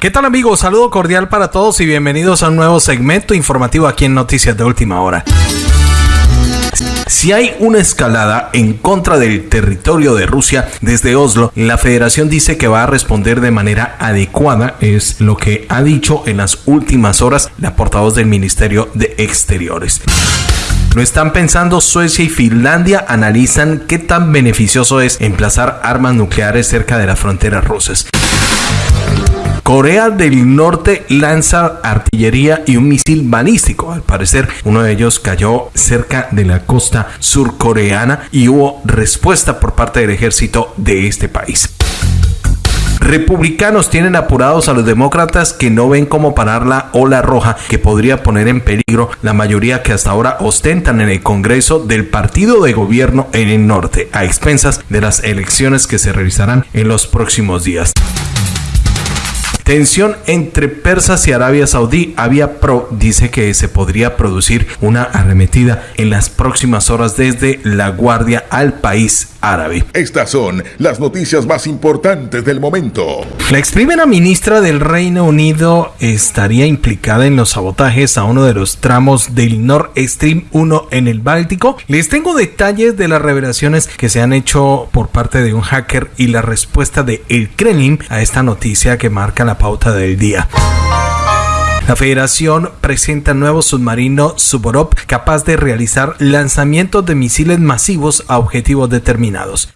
¿Qué tal amigos? Saludo cordial para todos y bienvenidos a un nuevo segmento informativo aquí en Noticias de Última Hora. Si hay una escalada en contra del territorio de Rusia desde Oslo, la federación dice que va a responder de manera adecuada, es lo que ha dicho en las últimas horas la portavoz del Ministerio de Exteriores. Lo están pensando Suecia y Finlandia, analizan qué tan beneficioso es emplazar armas nucleares cerca de las fronteras rusas. Corea del Norte lanza artillería y un misil balístico. Al parecer, uno de ellos cayó cerca de la costa surcoreana y hubo respuesta por parte del ejército de este país. Republicanos tienen apurados a los demócratas que no ven cómo parar la ola roja que podría poner en peligro la mayoría que hasta ahora ostentan en el Congreso del partido de gobierno en el norte, a expensas de las elecciones que se realizarán en los próximos días. Tensión entre persas y Arabia Saudí. Avia Pro dice que se podría producir una arremetida en las próximas horas desde la Guardia al país árabe. Estas son las noticias más importantes del momento. La ex primera ministra del Reino Unido estaría implicada en los sabotajes a uno de los tramos del Nord Stream 1 en el Báltico. Les tengo detalles de las revelaciones que se han hecho por parte de un hacker y la respuesta de el Kremlin a esta noticia que marca la pauta del día. La federación presenta nuevo submarino Suborov capaz de realizar lanzamientos de misiles masivos a objetivos determinados.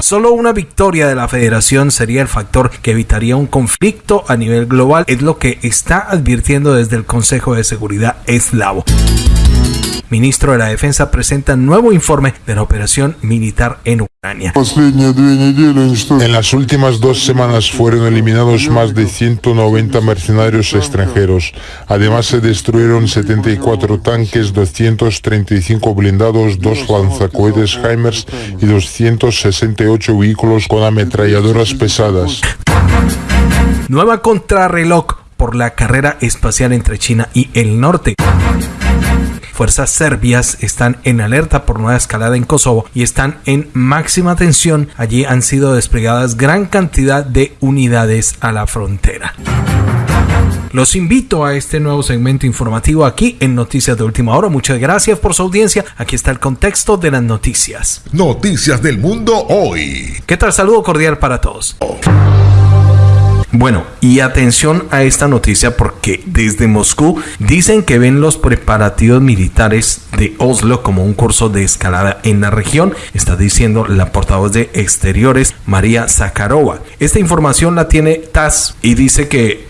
Solo una victoria de la federación sería el factor que evitaría un conflicto a nivel global, es lo que está advirtiendo desde el Consejo de Seguridad eslavo ministro de la Defensa, presenta nuevo informe de la operación militar en Ucrania. En las últimas dos semanas fueron eliminados más de 190 mercenarios extranjeros. Además se destruyeron 74 tanques, 235 blindados, dos lanzacohetes HIMARS y 268 vehículos con ametralladoras pesadas. Nueva contrarreloj por la carrera espacial entre China y el norte fuerzas serbias están en alerta por nueva escalada en Kosovo y están en máxima tensión. Allí han sido desplegadas gran cantidad de unidades a la frontera. Los invito a este nuevo segmento informativo aquí en Noticias de Última Hora. Muchas gracias por su audiencia. Aquí está el contexto de las noticias. Noticias del mundo hoy. ¿Qué tal? Saludo cordial para todos. Bueno, y atención a esta noticia porque desde Moscú dicen que ven los preparativos militares de Oslo como un curso de escalada en la región, está diciendo la portavoz de Exteriores María Zakharova. Esta información la tiene TAS y dice que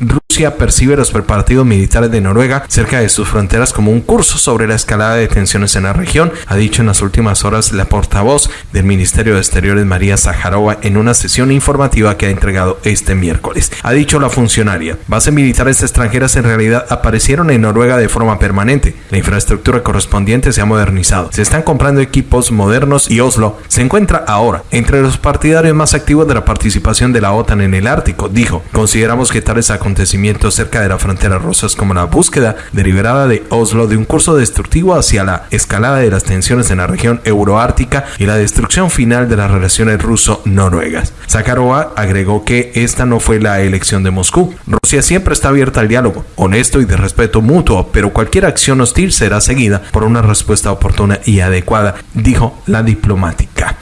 percibe los preparativos militares de Noruega cerca de sus fronteras como un curso sobre la escalada de tensiones en la región, ha dicho en las últimas horas la portavoz del Ministerio de Exteriores María Zakharova en una sesión informativa que ha entregado este miércoles. Ha dicho la funcionaria, bases militares extranjeras en realidad aparecieron en Noruega de forma permanente. La infraestructura correspondiente se ha modernizado. Se están comprando equipos modernos y Oslo se encuentra ahora entre los partidarios más activos de la participación de la OTAN en el Ártico. Dijo, consideramos que tales acontecimientos cerca de la frontera rusa como la búsqueda deliberada de Oslo de un curso destructivo hacia la escalada de las tensiones en la región euroártica y la destrucción final de las relaciones ruso-noruegas. Sakharova agregó que esta no fue la elección de Moscú. Rusia siempre está abierta al diálogo, honesto y de respeto mutuo, pero cualquier acción hostil será seguida por una respuesta oportuna y adecuada, dijo la diplomática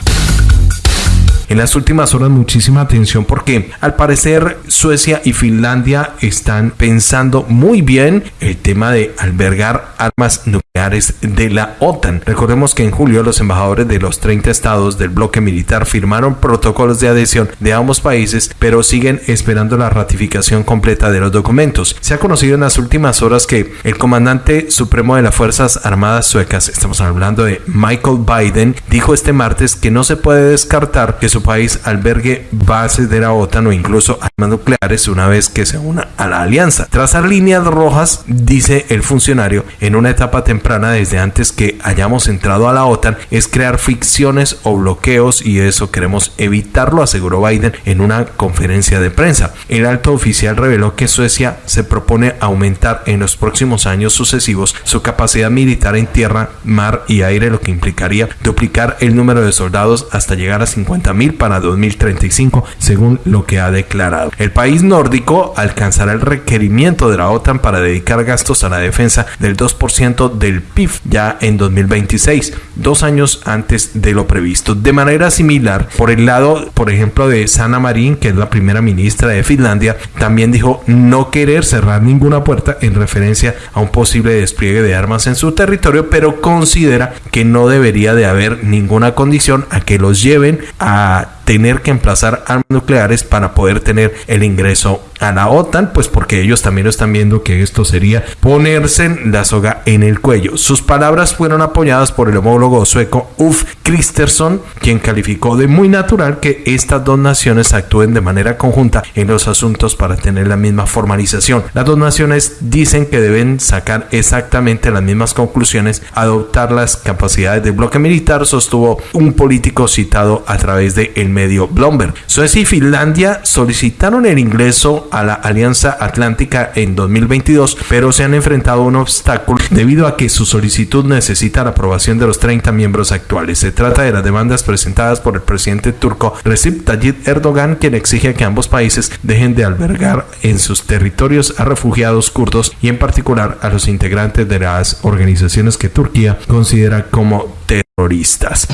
en las últimas horas muchísima atención porque al parecer Suecia y Finlandia están pensando muy bien el tema de albergar armas nucleares de la OTAN. Recordemos que en julio los embajadores de los 30 estados del bloque militar firmaron protocolos de adhesión de ambos países, pero siguen esperando la ratificación completa de los documentos. Se ha conocido en las últimas horas que el comandante supremo de las Fuerzas Armadas suecas, estamos hablando de Michael Biden, dijo este martes que no se puede descartar que su país albergue bases de la OTAN o incluso armas nucleares una vez que se una a la alianza. Trazar líneas rojas, dice el funcionario, en una etapa temprana desde antes que hayamos entrado a la OTAN es crear ficciones o bloqueos y eso queremos evitarlo, aseguró Biden en una conferencia de prensa. El alto oficial reveló que Suecia se propone aumentar en los próximos años sucesivos su capacidad militar en tierra, mar y aire, lo que implicaría duplicar el número de soldados hasta llegar a 50.000 para 2035, según lo que ha declarado. El país nórdico alcanzará el requerimiento de la OTAN para dedicar gastos a la defensa del 2% del PIB ya en 2026, dos años antes de lo previsto. De manera similar, por el lado, por ejemplo, de Sanna Marin, que es la primera ministra de Finlandia, también dijo no querer cerrar ninguna puerta en referencia a un posible despliegue de armas en su territorio, pero considera que no debería de haber ninguna condición a que los lleven a that tener que emplazar armas nucleares para poder tener el ingreso a la OTAN, pues porque ellos también lo están viendo que esto sería ponerse la soga en el cuello. Sus palabras fueron apoyadas por el homólogo sueco Ulf Kristersson, quien calificó de muy natural que estas dos naciones actúen de manera conjunta en los asuntos para tener la misma formalización. Las dos naciones dicen que deben sacar exactamente las mismas conclusiones, adoptar las capacidades del bloque militar, sostuvo un político citado a través de el medio Bloomberg. Suecia y Finlandia solicitaron el ingreso a la Alianza Atlántica en 2022, pero se han enfrentado a un obstáculo debido a que su solicitud necesita la aprobación de los 30 miembros actuales. Se trata de las demandas presentadas por el presidente turco Recep Tayyip Erdogan, quien exige que ambos países dejen de albergar en sus territorios a refugiados kurdos y en particular a los integrantes de las organizaciones que Turquía considera como terroristas.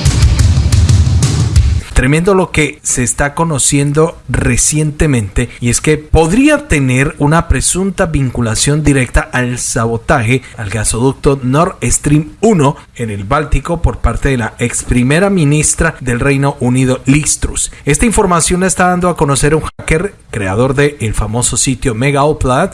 Tremendo lo que se está conociendo recientemente y es que podría tener una presunta vinculación directa al sabotaje al gasoducto Nord Stream 1 en el Báltico por parte de la ex primera ministra del Reino Unido Liz Truss. Esta información la está dando a conocer un hacker creador del el famoso sitio Mega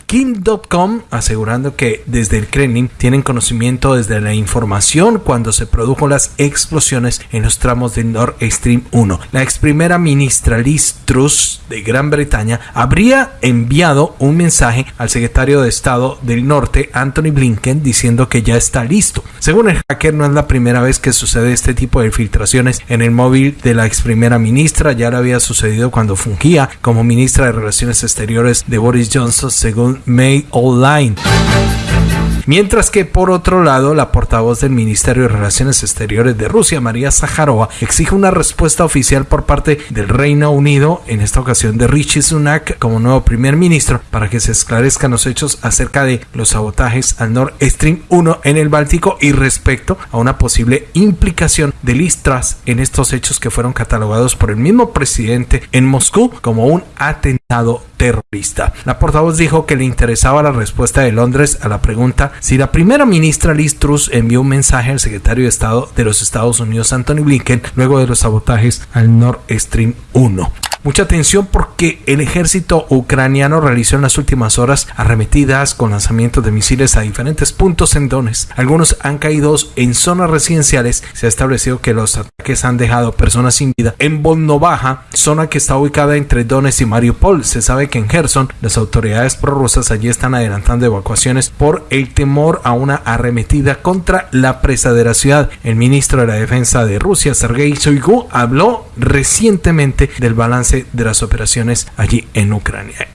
Kim.com, asegurando que desde el Kremlin tienen conocimiento desde la información cuando se produjo las explosiones en los tramos de Nord Stream 1 la ex primera ministra Liz Truss de Gran Bretaña habría enviado un mensaje al secretario de Estado del Norte, Anthony Blinken, diciendo que ya está listo. Según el hacker, no es la primera vez que sucede este tipo de filtraciones en el móvil de la ex primera ministra, ya lo había sucedido cuando fungía como ministra de Relaciones Exteriores de Boris Johnson, según Mail Online. Mientras que por otro lado, la portavoz del Ministerio de Relaciones Exteriores de Rusia, María Zaharova, exige una respuesta oficial por parte del Reino Unido, en esta ocasión de Richie Sunak como nuevo primer ministro, para que se esclarezcan los hechos acerca de los sabotajes al Nord Stream 1 en el Báltico y respecto a una posible implicación de Listras en estos hechos que fueron catalogados por el mismo presidente en Moscú como un atentado terrorista. La portavoz dijo que le interesaba la respuesta de Londres a la pregunta si la primera ministra Liz Truss envió un mensaje al secretario de Estado de los Estados Unidos Anthony Blinken luego de los sabotajes al Nord Stream 1. Mucha atención porque el ejército ucraniano realizó en las últimas horas arremetidas con lanzamientos de misiles a diferentes puntos en Donetsk. Algunos han caído en zonas residenciales. Se ha establecido que los ataques han dejado personas sin vida. En Volnovaja, zona que está ubicada entre Donetsk y Mariupol, se sabe que en Gerson las autoridades prorrusas allí están adelantando evacuaciones por el temor a una arremetida contra la presa de la ciudad. El ministro de la Defensa de Rusia, Sergei Shoigu, habló recientemente del balance de las operaciones allí en Ucrania.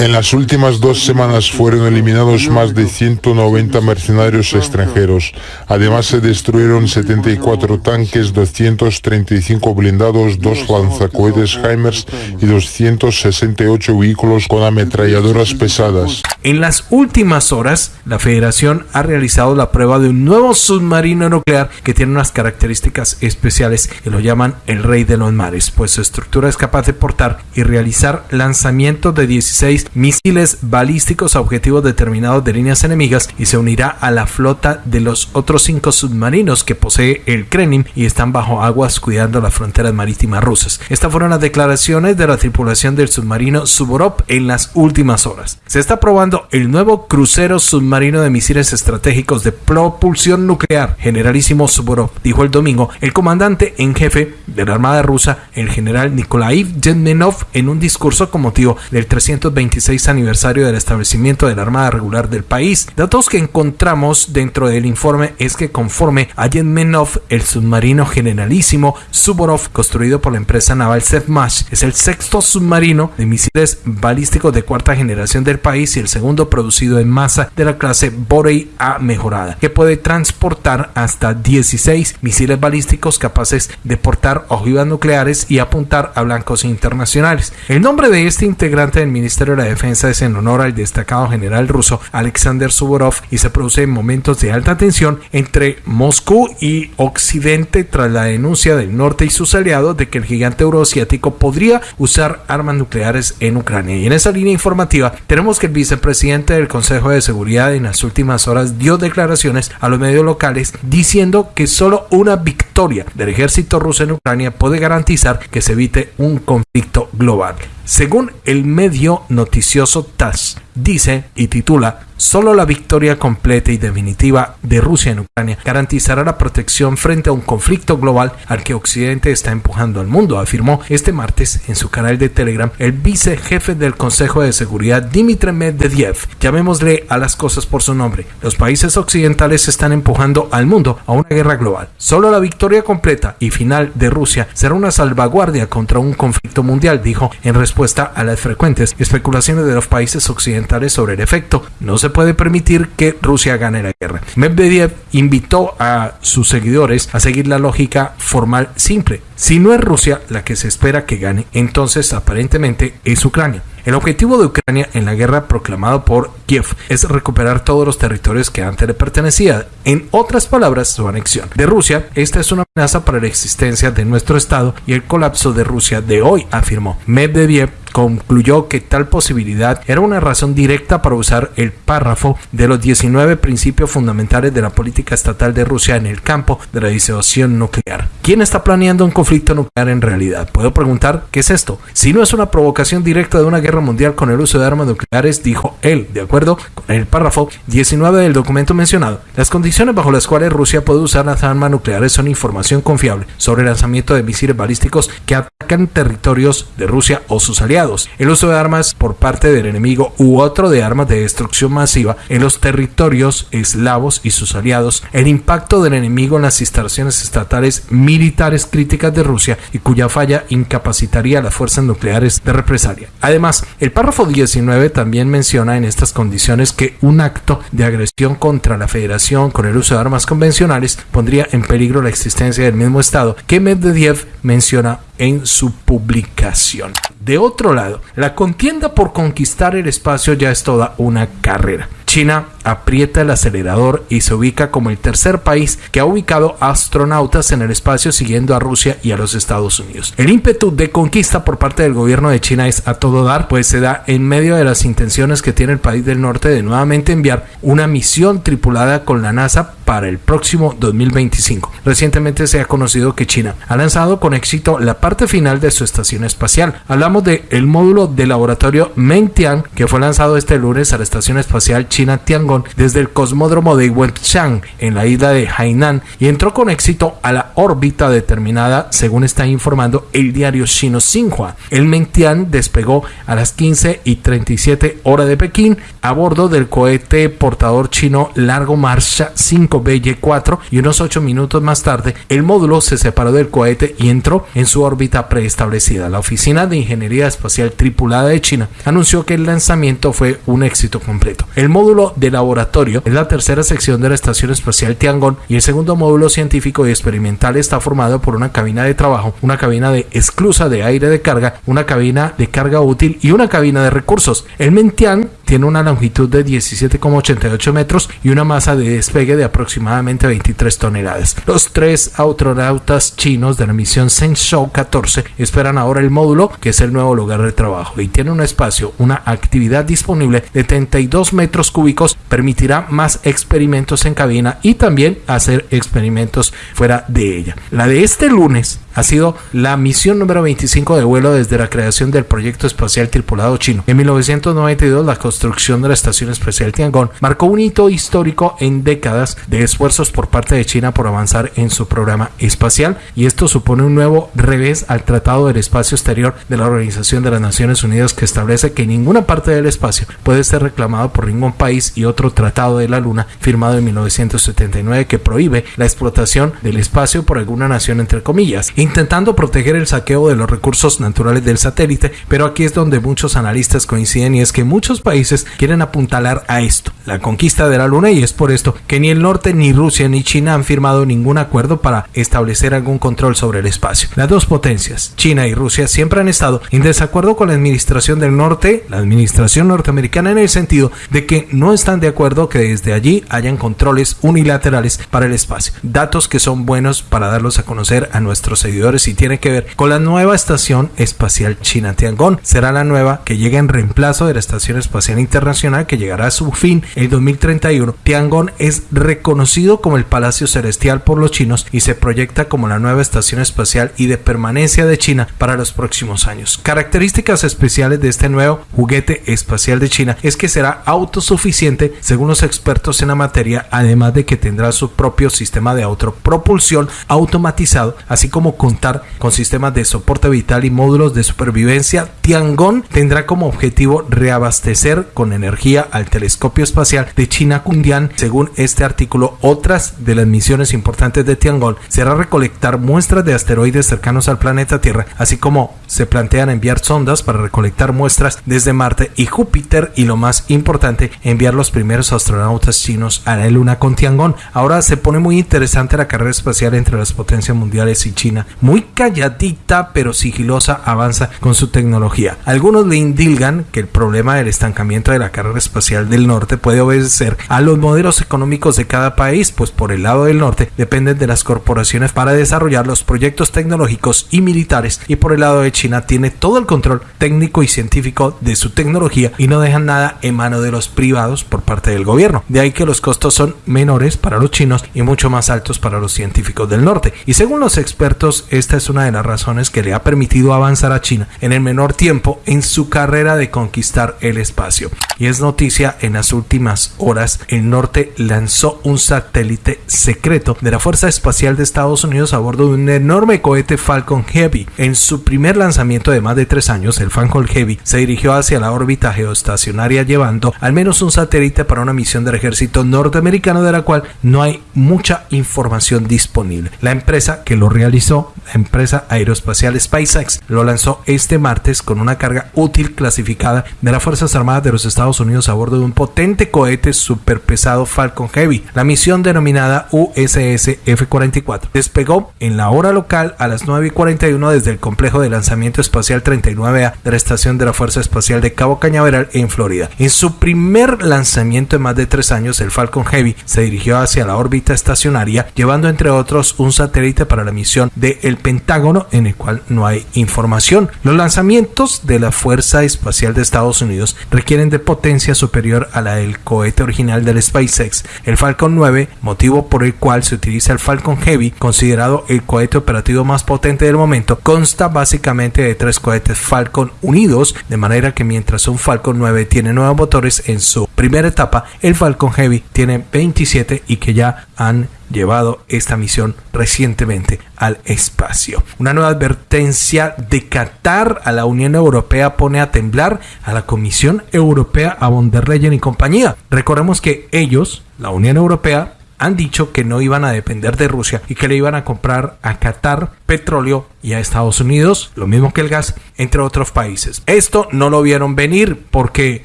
En las últimas dos semanas fueron eliminados más de 190 mercenarios extranjeros. Además se destruyeron 74 tanques, 235 blindados, dos lanzacohetes HIMARS y 268 vehículos con ametralladoras pesadas. En las últimas horas, la Federación ha realizado la prueba de un nuevo submarino nuclear que tiene unas características especiales que lo llaman el rey de los mares pues su estructura es capaz de portar y realizar lanzamientos de 16 misiles balísticos a objetivos determinados de líneas enemigas y se unirá a la flota de los otros cinco submarinos que posee el Kremlin y están bajo aguas cuidando las fronteras marítimas rusas. Estas fueron las declaraciones de la tripulación del submarino Suvorov en las últimas horas. Se está probando el nuevo crucero submarino de misiles estratégicos de propulsión nuclear, generalísimo Suvorov, dijo el domingo el comandante en jefe de la Armada rusa, el general Nikolai Yevmenov en un discurso con motivo del 326 aniversario del establecimiento de la Armada Regular del país. Datos que encontramos dentro del informe es que conforme a Yevmenov, el submarino generalísimo Suborov, construido por la empresa naval Sevmash, es el sexto submarino de misiles balísticos de cuarta generación del país y el segundo producido en masa de la clase Borei A mejorada, que puede transportar hasta 16 misiles balísticos capaces de portar ojivas nucleares y apuntar a blancos internacionales. El nombre de este integrante del Ministerio de la Defensa es en honor al destacado general ruso Alexander Suvorov y se produce en momentos de alta tensión entre Moscú y Occidente tras la denuncia del norte y sus aliados de que el gigante euroasiático podría usar armas nucleares en Ucrania. Y en esa línea informativa tenemos que el vicepresidente del Consejo de Seguridad en las últimas horas dio declaraciones a los medios locales diciendo que solo una victoria del ejército ruso en Ucrania puede garantizar que se evite un conflicto global. Según el medio noticioso TASS, dice y titula Solo la victoria completa y definitiva de Rusia en Ucrania garantizará la protección frente a un conflicto global al que Occidente está empujando al mundo, afirmó este martes en su canal de Telegram el vicejefe del Consejo de Seguridad Dmitry Medvedev. Llamémosle a las cosas por su nombre. Los países occidentales están empujando al mundo a una guerra global. Solo la victoria completa y final de Rusia será una salvaguardia contra un conflicto mundial, dijo en respuesta a las frecuentes especulaciones de los países occidentales sobre el efecto. No se puede permitir que Rusia gane la guerra. Medvedev invitó a sus seguidores a seguir la lógica formal simple. Si no es Rusia la que se espera que gane, entonces aparentemente es Ucrania. El objetivo de Ucrania en la guerra proclamado por Kiev es recuperar todos los territorios que antes le pertenecían. En otras palabras, su anexión. De Rusia, esta es una amenaza para la existencia de nuestro Estado y el colapso de Rusia de hoy, afirmó. Medvedev concluyó que tal posibilidad era una razón directa para usar el párrafo de los 19 principios fundamentales de la política estatal de Rusia en el campo de la disuasión nuclear. ¿Quién está planeando un conflicto nuclear en realidad? Puedo preguntar, ¿qué es esto? Si no es una provocación directa de una guerra mundial con el uso de armas nucleares, dijo él, de acuerdo con el párrafo 19 del documento mencionado. Las condiciones bajo las cuales Rusia puede usar las armas nucleares son información confiable sobre el lanzamiento de misiles balísticos que atacan territorios de Rusia o sus aliados el uso de armas por parte del enemigo u otro de armas de destrucción masiva en los territorios eslavos y sus aliados, el impacto del enemigo en las instalaciones estatales militares críticas de Rusia y cuya falla incapacitaría a las fuerzas nucleares de represalia. Además, el párrafo 19 también menciona en estas condiciones que un acto de agresión contra la federación con el uso de armas convencionales pondría en peligro la existencia del mismo Estado que Medvedev menciona en su publicación. De otro lado, la contienda por conquistar el espacio ya es toda una carrera. China aprieta el acelerador y se ubica como el tercer país que ha ubicado astronautas en el espacio siguiendo a Rusia y a los Estados Unidos. El ímpetu de conquista por parte del gobierno de China es a todo dar, pues se da en medio de las intenciones que tiene el país del norte de nuevamente enviar una misión tripulada con la NASA para el próximo 2025. Recientemente se ha conocido que China ha lanzado con éxito la parte final de su estación espacial. Hablamos de el módulo de laboratorio Mengtian que fue lanzado este lunes a la estación espacial China Tiangong desde el cosmódromo de Wenchang en la isla de Hainan y entró con éxito a la órbita determinada según está informando el diario chino Xinhua. El Mengtian despegó a las 15 y 37 horas de Pekín a bordo del cohete portador chino Largo Marcha 5BY4 y unos 8 minutos más tarde el módulo se separó del cohete y entró en su órbita preestablecida. La Oficina de Ingeniería Espacial Tripulada de China anunció que el lanzamiento fue un éxito completo. El módulo de la laboratorio es la tercera sección de la Estación Espacial Tiangong y el segundo módulo científico y experimental está formado por una cabina de trabajo, una cabina de esclusa de aire de carga, una cabina de carga útil y una cabina de recursos. El Mentian tiene una longitud de 17,88 metros y una masa de despegue de aproximadamente 23 toneladas. Los tres astronautas chinos de la misión Shenzhou 14 esperan ahora el módulo, que es el nuevo lugar de trabajo, y tiene un espacio, una actividad disponible de 32 metros cúbicos permitirá más experimentos en cabina y también hacer experimentos fuera de ella. La de este lunes ha sido la misión número 25 de vuelo desde la creación del proyecto espacial tripulado chino. En 1992, la construcción de la estación espacial Tiangong marcó un hito histórico en décadas de esfuerzos por parte de China por avanzar en su programa espacial y esto supone un nuevo revés al Tratado del Espacio Exterior de la Organización de las Naciones Unidas que establece que ninguna parte del espacio puede ser reclamado por ningún país y otro Tratado de la Luna firmado en 1979 que prohíbe la explotación del espacio por alguna nación entre comillas, intentando proteger el saqueo de los recursos naturales del satélite, pero aquí es donde muchos analistas coinciden y es que muchos países quieren apuntalar a esto, la conquista de la Luna y es por esto que ni el norte ni Rusia ni China han firmado ningún acuerdo para establecer algún control sobre el espacio. Las dos potencias, China y Rusia, siempre han estado en desacuerdo con la administración del norte, la administración norteamericana en el sentido de que no están de acuerdo que desde allí hayan controles unilaterales para el espacio. Datos que son buenos para darlos a conocer a nuestros seguidores y tiene que ver con la nueva estación espacial china Tiangong. Será la nueva que llega en reemplazo de la estación espacial internacional que llegará a su fin en 2031. Tiangong es reconocido como el Palacio Celestial por los chinos y se proyecta como la nueva estación espacial y de permanencia de China para los próximos años. Características especiales de este nuevo juguete espacial de China es que será autosuficiente según los expertos en la materia, además de que tendrá su propio sistema de autopropulsión automatizado, así como contar con sistemas de soporte vital y módulos de supervivencia. Tiangong tendrá como objetivo reabastecer con energía al telescopio espacial de China Kundian. Según este artículo, otras de las misiones importantes de Tiangong será recolectar muestras de asteroides cercanos al planeta Tierra, así como se plantean enviar sondas para recolectar muestras desde Marte y Júpiter y lo más importante, enviar los primeros astronautas chinos a la Luna con Tiangong. Ahora se pone muy interesante la carrera espacial entre las potencias mundiales y China. Muy calladita pero sigilosa avanza con su tecnología. Algunos le indilgan que el problema del estancamiento de la carrera espacial del norte puede obedecer a los modelos económicos de cada país, pues por el lado del norte dependen de las corporaciones para desarrollar los proyectos tecnológicos y militares y por el lado de China tiene todo el control técnico y científico de su tecnología y no dejan nada en mano de los privados por parte del gobierno. De ahí que los costos son menores para los chinos y mucho más altos para los científicos del norte. Y según los expertos, esta es una de las razones que le ha permitido avanzar a China en el menor tiempo en su carrera de conquistar el espacio. Y es noticia en las últimas horas, el norte lanzó un satélite secreto de la Fuerza Espacial de Estados Unidos a bordo de un enorme cohete Falcon Heavy. En su primer lanzamiento de más de tres años, el Falcon Heavy se dirigió hacia la órbita geoestacionaria llevando al menos un satélite para una misión del ejército norteamericano de la cual no hay mucha información disponible. La empresa que lo realizó, empresa aeroespacial SpaceX, lo lanzó este martes con una carga útil clasificada de las Fuerzas Armadas de los Estados Unidos a bordo de un potente cohete superpesado Falcon Heavy. La misión denominada USS F-44 despegó en la hora local a las 9 y 41 desde el complejo de lanzamiento espacial 39A de la estación de la Fuerza Espacial de Cabo Cañaveral en Florida. En su primer lanzamiento en más de tres años, el Falcon Heavy se dirigió hacia la órbita estacionaria, llevando entre otros un satélite para la misión del Pentágono, en el cual no hay información. Los lanzamientos de la Fuerza Espacial de Estados Unidos requieren de potencia superior a la del cohete original del SpaceX, el Falcon 9, motivo por el cual se utiliza el Falcon Heavy, considerado el cohete operativo más potente del momento, consta básicamente de tres cohetes Falcon unidos, de manera que mientras un Falcon 9 tiene nueve motores en su primera etapa, el Falcon Heavy tiene 27 y que ya han llevado esta misión recientemente al espacio. Una nueva advertencia de Qatar a la Unión Europea pone a temblar a la Comisión Europea, a von der Leyen y compañía. Recordemos que ellos, la Unión Europea, han dicho que no iban a depender de Rusia y que le iban a comprar a Qatar petróleo y a Estados Unidos, lo mismo que el gas, entre otros países. Esto no lo vieron venir porque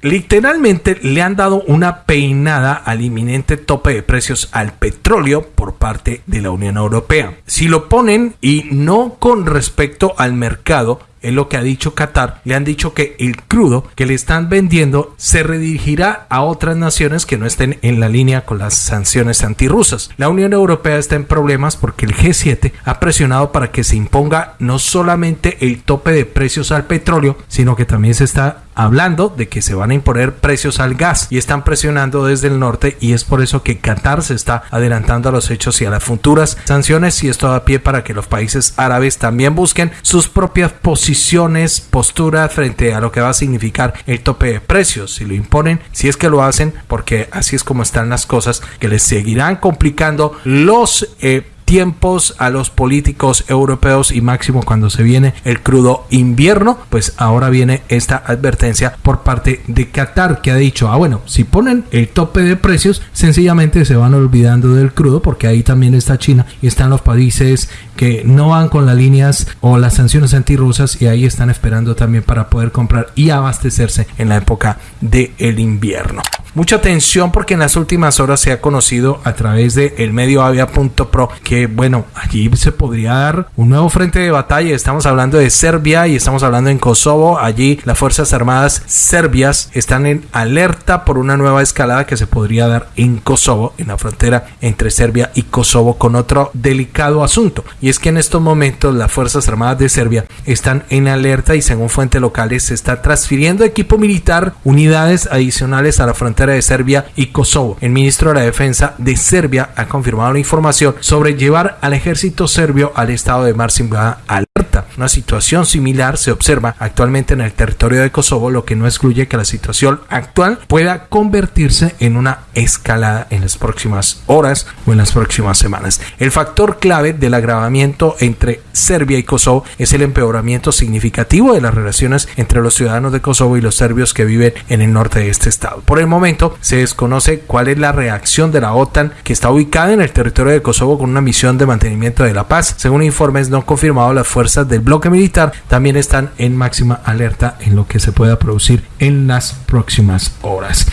literalmente le han dado una peinada al inminente tope de precios al petróleo por parte de la Unión Europea. Si lo ponen y no con respecto al mercado, es lo que ha dicho Qatar. Le han dicho que el crudo que le están vendiendo se redirigirá a otras naciones que no estén en la línea con las sanciones antirrusas. La Unión Europea está en problemas porque el G7 ha presionado para que se imponga no solamente el tope de precios al petróleo, sino que también se está hablando de que se van a imponer precios al gas y están presionando desde el norte y es por eso que Qatar se está adelantando a los hechos y a las futuras sanciones y esto da pie para que los países árabes también busquen sus propias posiciones, posturas frente a lo que va a significar el tope de precios, si lo imponen, si es que lo hacen, porque así es como están las cosas, que les seguirán complicando los eh, tiempos a los políticos europeos y máximo cuando se viene el crudo invierno, pues ahora viene esta advertencia por parte de Qatar que ha dicho, ah bueno, si ponen el tope de precios, sencillamente se van olvidando del crudo porque ahí también está China y están los países que no van con las líneas o las sanciones antirrusas y ahí están esperando también para poder comprar y abastecerse en la época del el invierno. Mucha atención porque en las últimas horas se ha conocido a través de el medio avia.pro que bueno, allí se podría dar un nuevo frente de batalla. Estamos hablando de Serbia y estamos hablando en Kosovo. Allí las Fuerzas Armadas serbias están en alerta por una nueva escalada que se podría dar en Kosovo, en la frontera entre Serbia y Kosovo con otro delicado asunto. Y es que en estos momentos las Fuerzas Armadas de Serbia están en alerta y según fuentes locales se está transfiriendo equipo militar, unidades adicionales a la frontera de Serbia y Kosovo. El ministro de la Defensa de Serbia ha confirmado la información sobre llevar al ejército serbio al estado de Marcinba alerta. Una situación similar se observa actualmente en el territorio de Kosovo, lo que no excluye que la situación actual pueda convertirse en una escalada en las próximas horas o en las próximas semanas. El factor clave del agravamiento entre Serbia y Kosovo es el empeoramiento significativo de las relaciones entre los ciudadanos de Kosovo y los serbios que viven en el norte de este estado. Por el momento, se desconoce cuál es la reacción de la OTAN que está ubicada en el territorio de Kosovo con una misión de mantenimiento de la paz. Según informes no confirmados, las fuerzas del bloque militar también están en máxima alerta en lo que se pueda producir en las próximas horas.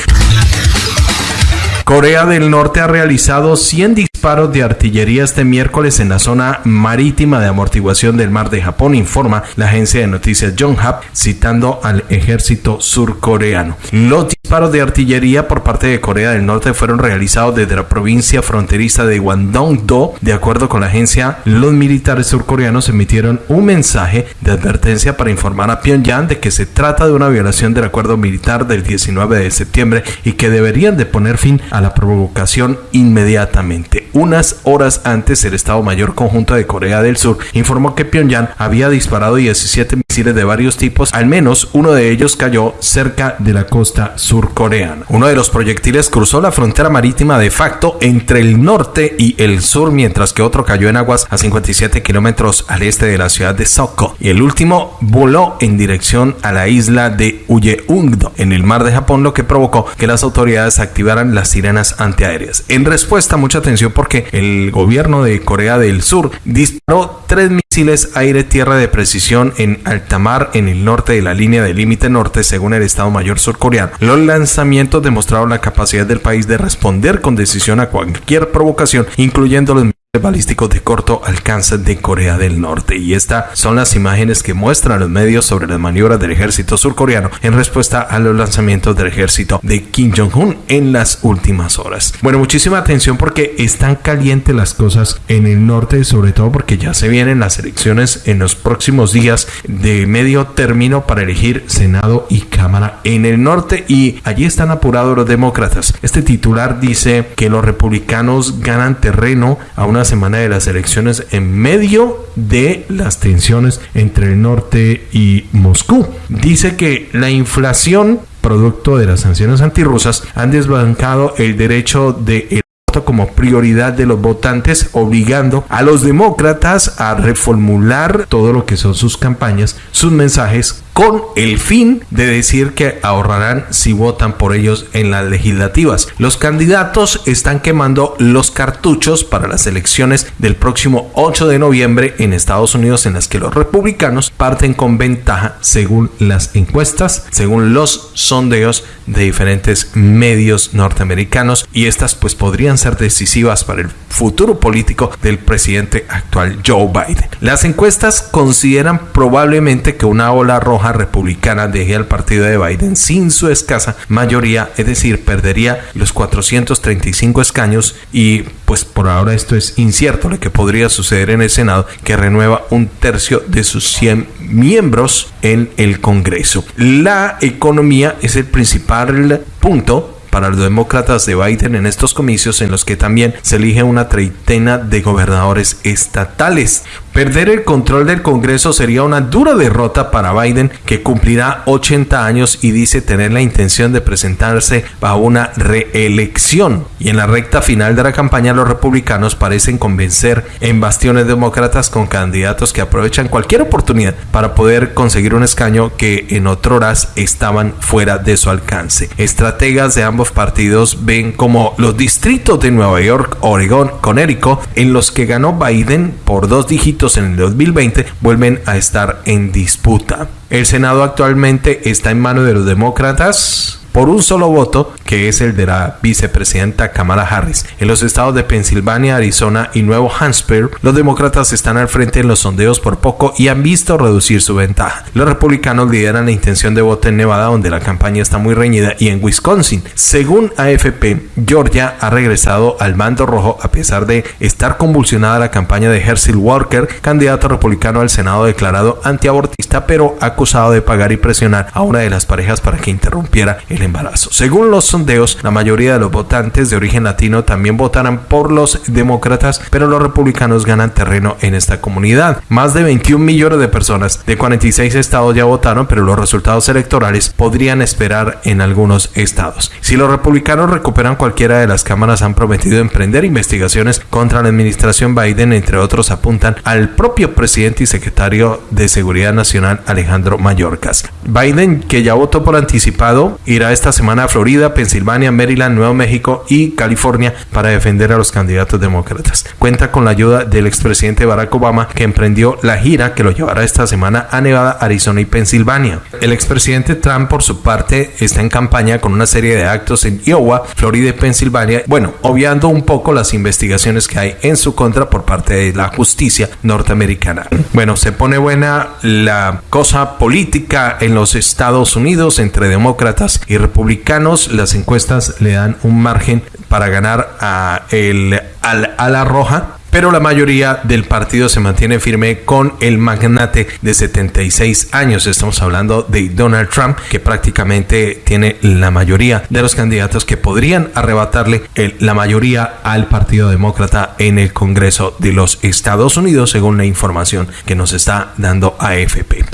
Corea del Norte ha realizado 100 disparos de artillería este miércoles en la zona marítima de amortiguación del mar de Japón, informa la agencia de noticias Yonhap, citando al ejército surcoreano. Los disparos de artillería por parte de Corea del Norte fueron realizados desde la provincia fronteriza de Gwangdong-do. De acuerdo con la agencia, los militares surcoreanos emitieron un mensaje de advertencia para informar a Pyongyang de que se trata de una violación del acuerdo militar del 19 de septiembre y que deberían de poner fin a la provocación inmediatamente. Unas horas antes, el Estado Mayor Conjunto de Corea del Sur informó que Pyongyang había disparado 17 misiles de varios tipos, al menos uno de ellos cayó cerca de la costa surcoreana. Uno de los proyectiles cruzó la frontera marítima de facto entre el norte y el sur, mientras que otro cayó en aguas a 57 kilómetros al este de la ciudad de Soko. Y el último voló en dirección a la isla de Uyeungdo, en el mar de Japón, lo que provocó que las autoridades activaran las antiaéreas. En respuesta, mucha atención porque el gobierno de Corea del Sur disparó tres misiles aire-tierra de precisión en alta mar en el norte de la línea de límite norte, según el Estado Mayor surcoreano. Los lanzamientos demostraron la capacidad del país de responder con decisión a cualquier provocación, incluyendo los balísticos de corto alcance de Corea del Norte. Y estas son las imágenes que muestran los medios sobre las maniobras del ejército surcoreano en respuesta a los lanzamientos del ejército de Kim Jong-un en las últimas horas. Bueno, muchísima atención porque están calientes las cosas en el norte, sobre todo porque ya se vienen las elecciones en los próximos días de medio término para elegir Senado y Cámara en el norte y allí están apurados los demócratas. Este titular dice que los republicanos ganan terreno a una semana de las elecciones en medio de las tensiones entre el norte y Moscú. Dice que la inflación producto de las sanciones antirrusas han desbancado el derecho de como prioridad de los votantes, obligando a los demócratas a reformular todo lo que son sus campañas, sus mensajes con el fin de decir que ahorrarán si votan por ellos en las legislativas. Los candidatos están quemando los cartuchos para las elecciones del próximo 8 de noviembre en Estados Unidos en las que los republicanos parten con ventaja según las encuestas, según los sondeos de diferentes medios norteamericanos y estas pues podrían ser decisivas para el futuro político del presidente actual Joe Biden. Las encuestas consideran probablemente que una ola roja republicana deje al partido de Biden sin su escasa mayoría, es decir, perdería los 435 escaños y pues por ahora esto es incierto lo que podría suceder en el Senado que renueva un tercio de sus 100 miembros en el Congreso. La economía es el principal punto para los demócratas de Biden en estos comicios en los que también se elige una treintena de gobernadores estatales. Perder el control del Congreso sería una dura derrota para Biden, que cumplirá 80 años y dice tener la intención de presentarse a una reelección. Y en la recta final de la campaña, los republicanos parecen convencer en bastiones demócratas con candidatos que aprovechan cualquier oportunidad para poder conseguir un escaño que en otras estaban fuera de su alcance. Estrategas de ambos partidos ven como los distritos de Nueva York, Oregón, Connecticut, en los que ganó Biden por dos dígitos en el 2020 vuelven a estar en disputa. El Senado actualmente está en manos de los demócratas por un solo voto, que es el de la vicepresidenta Kamala Harris. En los estados de Pensilvania, Arizona y Nuevo Hampshire, los demócratas están al frente en los sondeos por poco y han visto reducir su ventaja. Los republicanos lideran la intención de voto en Nevada, donde la campaña está muy reñida, y en Wisconsin. Según AFP, Georgia ha regresado al mando rojo a pesar de estar convulsionada la campaña de Herschel Walker, candidato republicano al Senado declarado antiabortista, pero acusado de pagar y presionar a una de las parejas para que interrumpiera el embarazo. Según los sondeos, la mayoría de los votantes de origen latino también votarán por los demócratas, pero los republicanos ganan terreno en esta comunidad. Más de 21 millones de personas de 46 estados ya votaron, pero los resultados electorales podrían esperar en algunos estados. Si los republicanos recuperan cualquiera de las cámaras, han prometido emprender investigaciones contra la administración Biden, entre otros apuntan al propio presidente y secretario de Seguridad Nacional Alejandro Mayorkas. Biden, que ya votó por anticipado, irá esta semana a Florida, Pensilvania, Maryland, Nuevo México y California para defender a los candidatos demócratas. Cuenta con la ayuda del expresidente Barack Obama que emprendió la gira que lo llevará esta semana a Nevada, Arizona y Pensilvania. El expresidente Trump por su parte está en campaña con una serie de actos en Iowa, Florida y Pensilvania, bueno, obviando un poco las investigaciones que hay en su contra por parte de la justicia norteamericana. Bueno, se pone buena la cosa política en los Estados Unidos entre demócratas y republicanos, las encuestas le dan un margen para ganar a, el, a la roja pero la mayoría del partido se mantiene firme con el magnate de 76 años. Estamos hablando de Donald Trump, que prácticamente tiene la mayoría de los candidatos que podrían arrebatarle la mayoría al Partido Demócrata en el Congreso de los Estados Unidos, según la información que nos está dando AFP.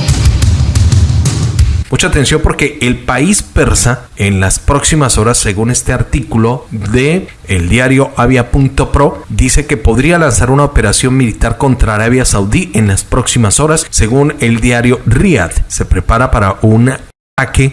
Mucha atención porque el país persa en las próximas horas, según este artículo de el diario Avia.pro, dice que podría lanzar una operación militar contra Arabia Saudí en las próximas horas. Según el diario Riyadh, se prepara para una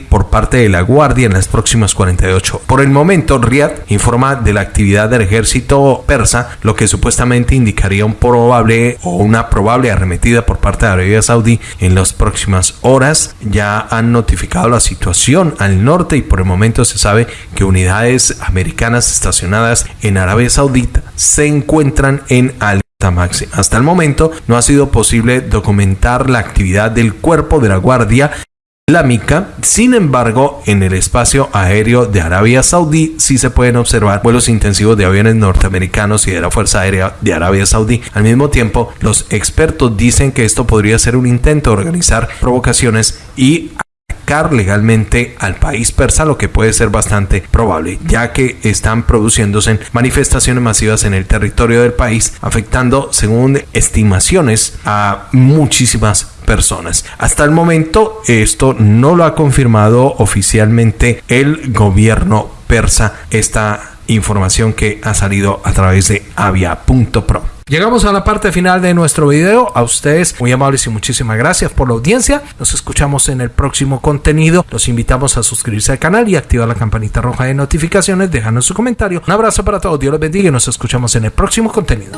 por parte de la Guardia en las próximas 48. Por el momento, Riyadh informa de la actividad del ejército persa, lo que supuestamente indicaría un probable o una probable arremetida por parte de Arabia Saudí en las próximas horas. Ya han notificado la situación al norte y por el momento se sabe que unidades americanas estacionadas en Arabia Saudita se encuentran en al máxima. Hasta el momento no ha sido posible documentar la actividad del cuerpo de la Guardia Islámica. Sin embargo, en el espacio aéreo de Arabia Saudí sí se pueden observar vuelos intensivos de aviones norteamericanos y de la Fuerza Aérea de Arabia Saudí. Al mismo tiempo, los expertos dicen que esto podría ser un intento de organizar provocaciones y atacar legalmente al país persa, lo que puede ser bastante probable, ya que están produciéndose manifestaciones masivas en el territorio del país, afectando, según estimaciones, a muchísimas personas. Hasta el momento esto no lo ha confirmado oficialmente el gobierno persa, esta información que ha salido a través de avia.pro. Llegamos a la parte final de nuestro video. A ustedes muy amables y muchísimas gracias por la audiencia. Nos escuchamos en el próximo contenido. Los invitamos a suscribirse al canal y activar la campanita roja de notificaciones. Dejando su comentario. Un abrazo para todos. Dios les bendiga y nos escuchamos en el próximo contenido.